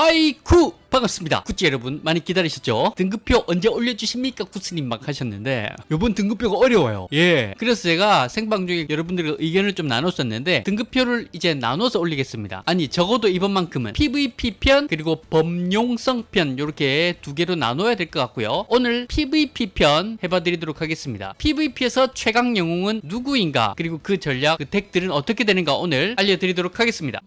하이쿠! 반갑습니다. 구찌 여러분 많이 기다리셨죠? 등급표 언제 올려주십니까? 구스님 막 하셨는데 요번 등급표가 어려워요. 예. 그래서 제가 생방 중에 여러분들과 의견을 좀 나눴었는데 등급표를 이제 나눠서 올리겠습니다. 아니 적어도 이번만큼은 PVP 편 그리고 범용성 편 이렇게 두 개로 나눠야 될 것 같고요. 오늘 PVP 편 해봐드리도록 하겠습니다. PVP에서 최강 영웅은 누구인가? 그리고 그 전략 그 덱들은 어떻게 되는가? 오늘 알려드리도록 하겠습니다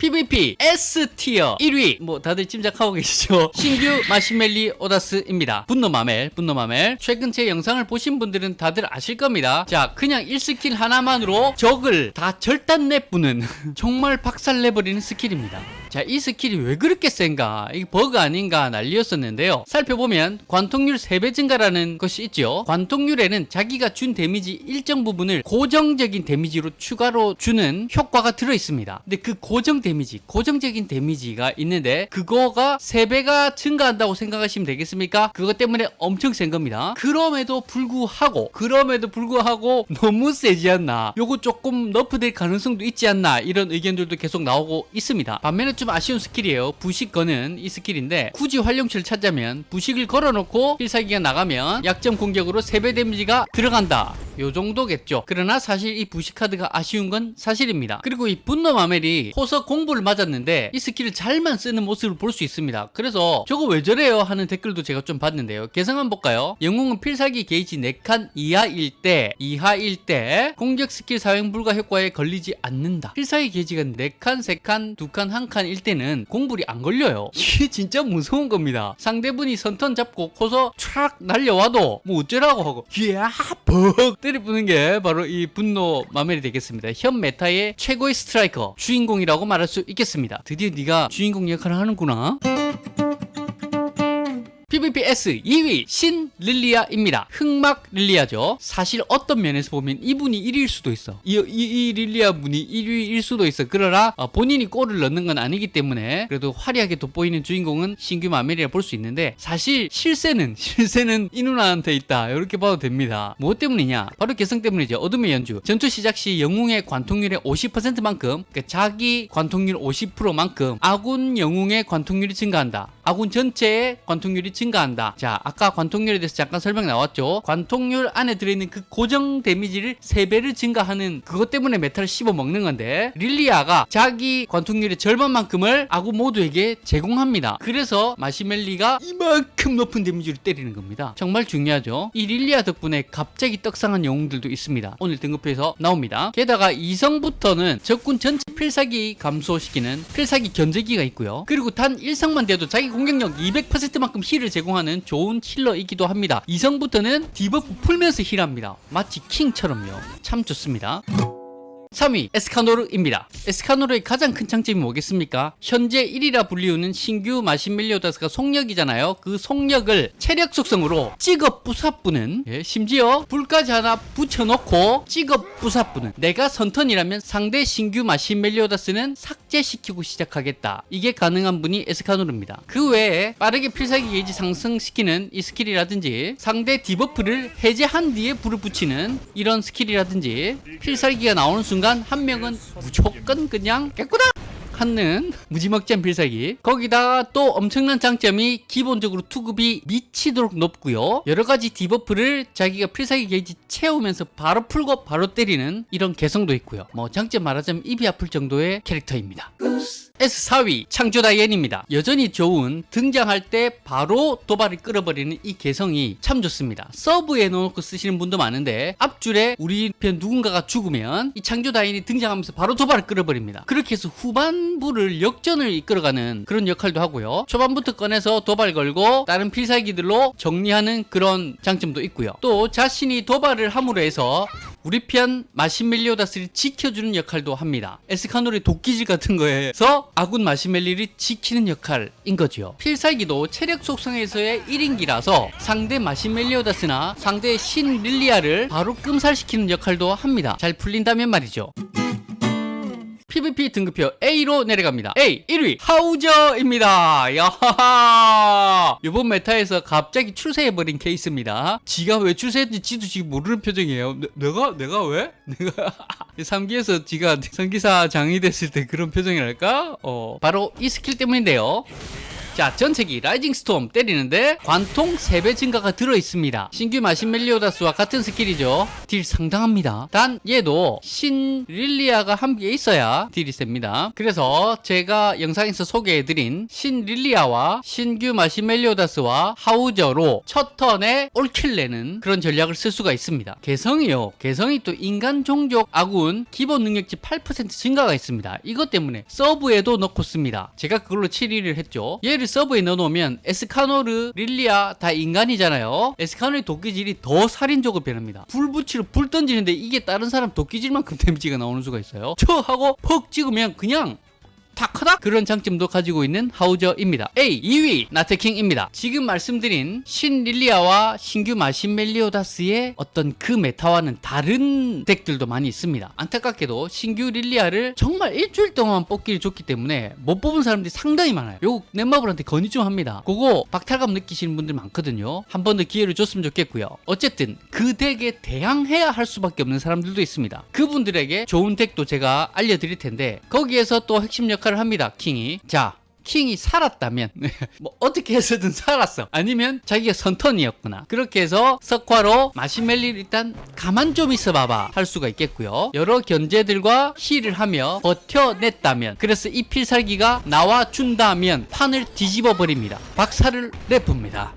PVP S tier 1위. 뭐 다들 짐작하고 계시죠? 신규 마신 멜리오다스입니다. 분노 마멜 분노 마멜. 최근 제 영상을 보신 분들은 다들 아실 겁니다. 자 그냥 1스킬 하나만으로 적을 다 절단 내부는 정말 박살내버리는 skill입니다 자 이 skill이 왜 그렇게 센가? 이게 버그 아닌가 난리였었는데요. 살펴보면 관통률 3배 증가라는 것이 있죠. 관통률에는 자기가 준 데미지 일정 부분을 고정적인 데미지로 추가로 주는 효과가 들어 있습니다. 근데 그 고정 데미지 고정적인 데미지가 있는데 그거가 3배가 증가한다고 생각하시면 되겠습니까? 그것 때문에 엄청 센 겁니다. 그럼에도 불구하고 그럼에도 불구하고 너무 세지 않나? 요거 조금 nerf될 가능성도 있지 않나? 이런 의견들도 계속 나오고 있습니다. 반면에 좀 아쉬운 skill이에요. 부식 거는 이 skill인데 굳이 활용치를 찾자면 부식을 걸어놓고 필살기가 나가면 약점 공격으로 3배 데미지가 들어간다. 요 정도겠죠. 그러나 사실 이 부식 카드가 아쉬운 건 사실입니다. 그리고 이 분노 마멜이 호석 공불을 맞았는데 이 skill을 잘만 쓰는 모습을 볼 수 있습니다. 그래서 저거 왜 저래요? 하는 댓글도 제가 좀 봤는데요. 개성 한번 볼까요? 영웅은 필살기 게이지 4칸 이하일 때 이하일 때 공격 스킬 사용 불가 효과에 걸리지 않는다. 필살기 게이지가 4칸 3칸 2칸 1칸 일 때는 공불이 안 걸려요. 이게 진짜 무서운 겁니다. 상대분이 선턴 잡고 코서 촥 날려와도 뭐 어쩌라고 하고 이야 벅! 때려부는 게 바로 이 분노 마멜이 되겠습니다. 현 meta의 최고의 스트라이커 주인공이라고 말할 수 있겠습니다. 드디어 네가 주인공 역할을 하는구나 PVP S 2위 신 릴리아입니다. 흑막 릴리아죠. 사실 어떤 면에서 보면 이분이 1위일 수도 있어. 이, 이, 이 릴리아 분이 1위일 수도 있어. 그러나 어, 본인이 골을 넣는 건 아니기 때문에 그래도 화려하게 돋보이는 주인공은 신규 마멜이라 볼 수 있는데 사실 실세는 실세는 이 누나한테 있다. 이렇게 봐도 됩니다. 무엇 때문이냐? 바로 개성 때문이죠. 어둠의 연주. 전투 시작 시 영웅의 관통률의 50%만큼 그러니까 자기 관통률 50%만큼 아군 영웅의 관통률이 증가한다. 아군 전체의 관통률이 증가 한다. 자, 아까 관통률에 대해서 잠깐 설명 나왔죠. 관통률 안에 들어있는 그 고정 데미지를 3배를 증가하는 그것 때문에 meta를 씹어 먹는 건데 릴리아가 자기 관통률의 절반만큼을 아군 모두에게 제공합니다. 그래서 마신멜리가 이만큼 높은 데미지를 때리는 겁니다. 정말 중요하죠. 이 릴리아 덕분에 갑자기 떡상한 영웅들도 있습니다. 오늘 등급표에서 나옵니다. 게다가 이성부터는 적군 전체 필살기 감소시키는 필살기 견제기가 있고요. 그리고 단 1성만 돼도 자기 공격력 200%만큼 heal을 제공 하는 좋은 healer이기도 합니다. 이성부터는 debuff 풀면서 heal합니다. 마치 킹처럼요. 참 좋습니다. 3위 에스카노르입니다. 에스카노르의 가장 큰 장점이 뭐겠습니까? 현재 1위라 불리우는 신규 마신멜리오다스가 속력이잖아요. 그 속력을 체력 속성으로 찍어 부사뿌는 예, 심지어 불까지 하나 붙여놓고 찍어 부사뿌는 내가 선turn이라면 상대 신규 마신멜리오다스는 삭제시키고 시작하겠다. 이게 가능한 분이 에스카노르입니다. 그 외에 빠르게 필살기 게이지 상승시키는 이 스킬이라든지 상대 debuff를 해제한 뒤에 불을 붙이는 이런 스킬이라든지 필살기가 나오는 순간 순간 한 명은 무조건 그냥 깨꾸다 하는 무지막지한 필살기. 거기다가 또 엄청난 장점이 기본적으로 투급이 미치도록 높고요. 여러가지 debuff를 자기가 필살기 게이지 채우면서 바로 풀고 바로 때리는 이런 개성도 있고요. 뭐 장점 말하자면 입이 아플 정도의 캐릭터입니다 S4위 창조다이앤입니다. 여전히 좋은 등장할 때 바로 도발을 끌어버리는 이 개성이 참 좋습니다. 서브에 넣어놓고 쓰시는 분도 많은데 앞줄에 우리 편 누군가가 죽으면 이 창조다이앤이 등장하면서 바로 도발을 끌어버립니다. 그렇게 해서 후반부를 역전을 이끌어가는 그런 역할도 하고요. 초반부터 꺼내서 도발 걸고 다른 필살기들로 정리하는 그런 장점도 있고요. 또 자신이 도발을 함으로 해서 우리 편 마신멜리오다스를 지켜주는 역할도 합니다. 에스카노의 도끼질 같은 거에서 아군 마신멜리를 지키는 역할인 거죠. 필살기도 체력 속성에서의 1인기라서 상대 마신멜리오다스나 상대 신 릴리아를 바로 끔살시키는 역할도 합니다. 잘 풀린다면 말이죠. PVP 등급표 A로 내려갑니다. A 1위 하우저입니다. 야하하. 이번 meta에서 갑자기 출세해버린 케이스입니다. 지가 왜 출세했는지 지도 지금 모르는 표정이에요. 내, 내가 내가 왜? 내가 3기에서 지가 성기사 장이 됐을 때 그런 표정이랄까? 어 바로 이 스킬 때문인데요. 자, 전체기 rising storm 때리는데 관통 3배 증가가 들어 있습니다. 신규 마신 멜리오다스와 같은 스킬이죠. deal 상당합니다. 단 얘도 신 릴리아가 함께 있어야 deal이 셉니다. 그래서 제가 영상에서 소개해드린 신 릴리아와 신규 마신 멜리오다스와 하우저로 첫 턴에 all kill 내는 그런 전략을 쓸 수가 있습니다. 개성이요. 개성이 또 인간 종족 아군 기본 능력치 8% 증가가 있습니다. 이것 때문에 서브에도 넣고 씁니다. 제가 그걸로 7위를 했죠. 얘를 서브에 넣어놓으면 에스카노르, 릴리아 다 인간이잖아요. 에스카노르의 도끼질이 더 살인적으로 변합니다. 불 붙이러 불 던지는데 이게 다른 사람 도끼질만큼 데미지가 나오는 수가 있어요. 쳐 하고 퍽 찍으면 그냥 탁하다 그런 장점도 가지고 있는 하우저입니다. A 2위 나트킹입니다. 지금 말씀드린 신 릴리아와 신규 마신 멜리오다스의 어떤 그 meta와는 다른 deck들도 많이 있습니다. 안타깝게도 신규 릴리아를 정말 일주일 동안 뽑기를 줬기 때문에 못 뽑은 사람들이 상당히 많아요. 요거 넷마블한테 건의 좀 합니다. 그거 박탈감 느끼시는 분들 많거든요. 한 번 더 기회를 줬으면 좋겠고요. 어쨌든 그 deck에 대항해야 할 수밖에 없는 사람들도 있습니다. 그분들에게 좋은 deck도 제가 알려드릴 텐데 거기에서 또 핵심 역할 을 합니다. 킹이. 자. 킹이 살았다면 뭐 어떻게 해서든 살았어 아니면 자기가 선turn이었구나 그렇게 해서 석화로 마신멜리를 일단 가만 좀 있어 봐봐 할 수가 있겠고요 여러 견제들과 heal을 하며 버텨냈다면 그래서 이 필살기가 나와준다면 판을 뒤집어 버립니다 박살을 내쁩니다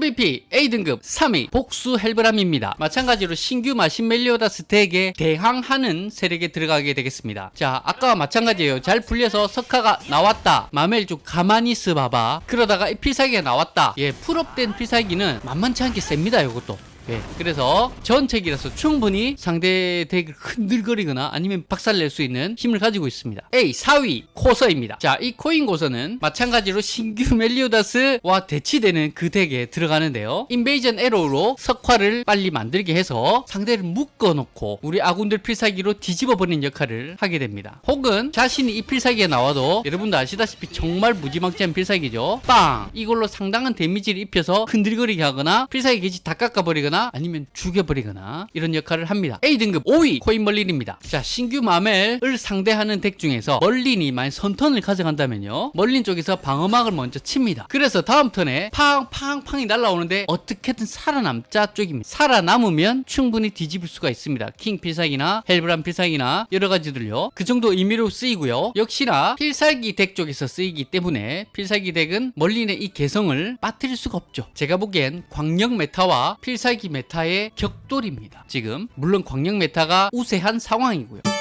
PVP A등급 3위 복수 헬브람입니다. 마찬가지로 신규 마신 멜리오다스 deck에 대항하는 세력에 들어가게 되겠습니다. 자, 아까와 마찬가지예요. 잘 풀려서 석화가 나왔다. 마멜 좀 가만히 있어 봐봐. 그러다가 이 필살기가 나왔다. 예, full up된 필살기는 만만치 않게 셉니다. 이것도. 예, 그래서 전체기라서 충분히 상대 deck을 흔들거리거나 아니면 박살낼 수 있는 힘을 가지고 있습니다. A 4위 고서입니다. 자, 이 코인 고서는 마찬가지로 신규 멜리오다스와 대치되는 그 deck에 들어가는데요. invasion arrow로 석화를 빨리 만들게 해서 상대를 묶어놓고 우리 아군들 필살기로 뒤집어버리는 역할을 하게 됩니다. 혹은 자신이 이 필살기에 나와도 여러분도 아시다시피 정말 무지막지한 필살기죠. 빵! 이걸로 상당한 데미지를 입혀서 흔들거리게 하거나 필살기 게이지 다 깎아버리거나 아니면 죽여버리거나 이런 역할을 합니다. A등급 5위 코인 멀린입니다. 자 신규 마멜을 상대하는 deck 중에서 멀린이 만약 선turn을 가져간다면요. 멀린 쪽에서 방어막을 먼저 칩니다. 그래서 다음 턴에 팡팡팡이 날라오는데 어떻게든 살아남자 쪽입니다. 살아남으면 충분히 뒤집을 수가 있습니다. 킹 필살기나 헬브람 필살기나 여러 가지들요. 그 정도 의미로 쓰이고요. 역시나 필살기 deck 쪽에서 쓰이기 때문에 필살기 deck은 멀린의 이 개성을 빠뜨릴 수가 없죠. 제가 보기엔 광역 meta와 필살기 meta의 격돌입니다. 지금 물론 광역 meta가 우세한 상황이고요.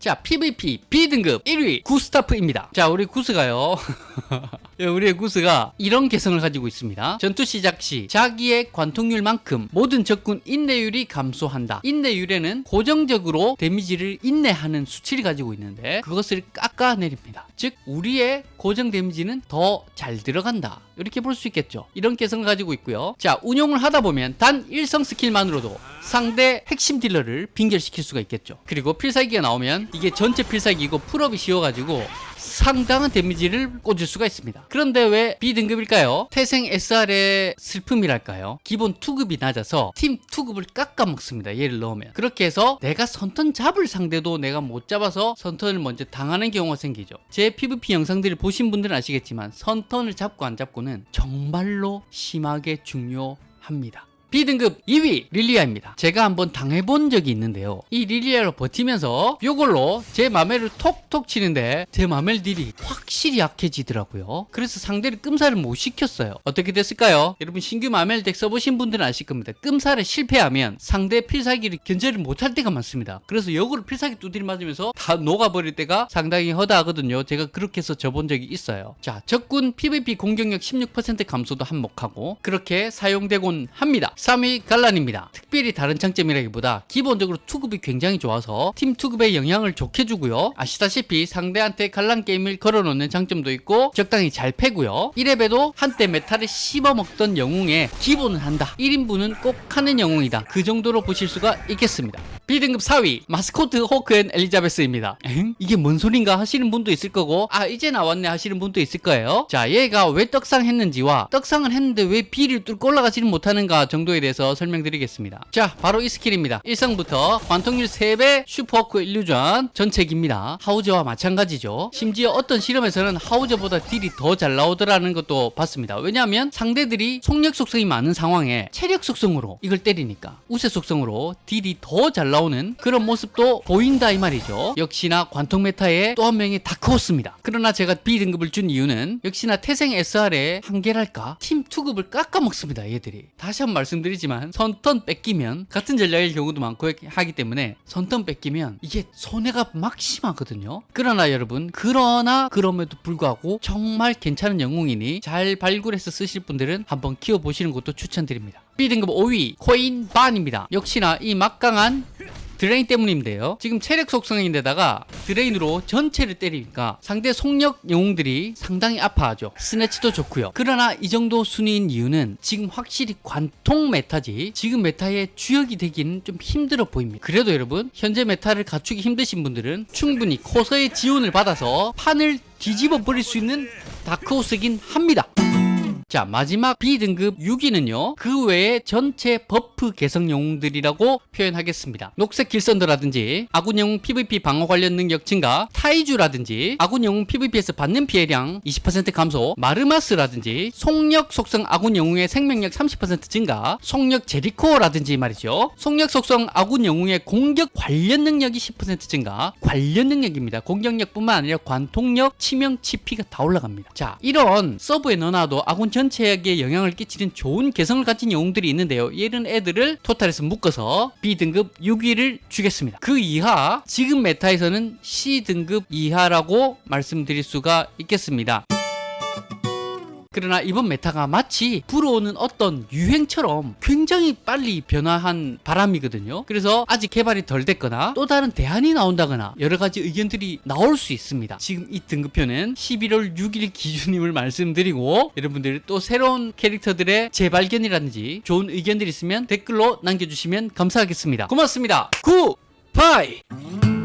자, PVP B등급 1위 구스타프입니다. 자, 우리 구스가요. 예, 우리의 구스가 이런 개성을 가지고 있습니다. 전투 시작 시 자기의 관통률만큼 모든 적군 인내율이 감소한다. 인내율에는 고정적으로 데미지를 인내하는 수치를 가지고 있는데 그것을 깎아내립니다. 즉 우리의 고정 데미지는 더 잘 들어간다. 이렇게 볼 수 있겠죠. 이런 개성을 가지고 있고요. 자, 운용을 하다 보면 단 일성 스킬만으로도 상대 핵심 딜러를 빙결시킬 수가 있겠죠. 그리고 필살기가 나오면 이게 전체 필살기고 풀업이 쉬워가지고 상당한 데미지를 꽂을 수가 있습니다. 그런데 왜 B등급일까요? 태생 SR의 슬픔이랄까요? 기본 투급이 낮아서 팀 투급을 깎아먹습니다. 얘를 넣으면. 그렇게 해서 내가 선턴 잡을 상대도 내가 못 잡아서 선턴을 먼저 당하는 경우가 생기죠. 제 PVP 영상들을 보신 분들은 아시겠지만 선턴을 잡고 안 잡고는 정말로 심하게 중요합니다. B등급 2위 릴리아입니다. 제가 한번 당해본 적이 있는데요. 이 릴리아로 버티면서 이걸로 제 마멜을 톡톡 치는데 제 마멜 딜이 확실히 약해지더라고요. 그래서 상대를 끔살을 못 시켰어요. 어떻게 됐을까요? 여러분 신규 마멜 deck 써보신 분들은 아실 겁니다. 끔살에 실패하면 상대 필살기를 견제를 못할 때가 많습니다. 그래서 역으로 필살기 두드리 맞으면서 다 녹아버릴 때가 상당히 허다하거든요. 제가 그렇게 해서 져본 적이 있어요. 자, 적군 PVP 공격력 16% 감소도 한몫하고 그렇게 사용되곤 합니다. 3위 갈란입니다. 특별히 다른 장점이라기보다 기본적으로 투급이 굉장히 좋아서 팀 투급에 영향을 좋게 주고요. 아시다시피 상대한테 갈란 게임을 걸어놓는 장점도 있고 적당히 잘 패고요. 1렙에도 한때 meta를 씹어먹던 영웅에 기본은 한다. 1인분은 꼭 하는 영웅이다. 그 정도로 보실 수가 있겠습니다. B등급 4위 마스코트 호크앤 엘리자베스입니다. 엥? 이게 뭔 소린가 하시는 분도 있을 거고 아 이제 나왔네 하시는 분도 있을 거예요. 자 얘가 왜 떡상 했는지와 떡상을 했는데 왜 B를 뚫고 올라가지는 못하는가 정도 에 대해서 설명드리겠습니다. 자 바로 이 스킬입니다. 1성부터 관통률 3배 슈퍼호크 일루전 전체기입니다. 하우저와 마찬가지죠. 심지어 어떤 실험에서는 하우저보다 딜이 더 잘 나오더라는 것도 봤습니다. 왜냐하면 상대들이 속력 속성이 많은 상황에 체력 속성으로 이걸 때리니까 우세 속성으로 딜이 더 잘 나오는 그런 모습도 보인다 이 말이죠. 역시나 관통 meta의 또 한 명의 다크호스입니다. 그러나 제가 B등급을 준 이유는 역시나 태생 SR의 한계랄까? 팀 투급을 깎아먹습니다 얘들이. 다시 한 번 말씀 드리지만 선턴 뺏기면 같은 전략일 경우도 많고 하기 때문에 선턴 뺏기면 이게 손해가 막심하거든요. 그러나 여러분 그러나 그럼에도 불구하고 정말 괜찮은 영웅이니 잘 발굴해서 쓰실 분들은 한번 키워보시는 것도 추천드립니다. B등급 5위 코인 반입니다. 역시나 이 막강한 drain 때문인데요. 지금 체력 속성인데다가 drain으로 전체를 때리니까 상대 속력 영웅들이 상당히 아파하죠. snatch도 좋고요. 그러나 이 정도 순위인 이유는 지금 확실히 관통 meta지 지금 meta의 주역이 되기는 좀 힘들어 보입니다. 그래도 여러분 현재 meta를 갖추기 힘드신 분들은 충분히 코서의 지원을 받아서 판을 뒤집어 버릴 수 있는 다크호스긴 합니다. 자 마지막 B등급 6위는요 그 외에 전체 buff 개성 영웅들이라고 표현하겠습니다. 녹색 길선더라든지 아군 영웅 PVP 방어 관련 능력 증가 타이주라든지 아군 영웅 PVP에서 받는 피해량 20% 감소 마르마스라든지 속력 속성 아군 영웅의 생명력 30% 증가 속력 제리코라든지 말이죠. 속력 속성 아군 영웅의 공격 관련 능력이 10% 증가 관련 능력입니다. 공격력뿐만 아니라 관통력 치명 치피가 다 올라갑니다. 자 이런 서브에 넣어놔도 아군 전체에게 영향을 끼치는 좋은 개성을 가진 영웅들이 있는데요. 이런 애들을 total에서 묶어서 B등급 6위를 주겠습니다. 그 이하 지금 meta에서는 C등급 이하라고 말씀드릴 수가 있겠습니다. 그러나 이번 meta가 마치 불어오는 어떤 유행처럼 굉장히 빨리 변화한 바람이거든요. 그래서 아직 개발이 덜 됐거나 또 다른 대안이 나온다거나 여러 가지 의견들이 나올 수 있습니다. 지금 이 등급표는 11월 6일 기준임을 말씀드리고 여러분들 또 새로운 캐릭터들의 재발견이라든지 좋은 의견들이 있으면 댓글로 남겨주시면 감사하겠습니다. 고맙습니다. Goodbye!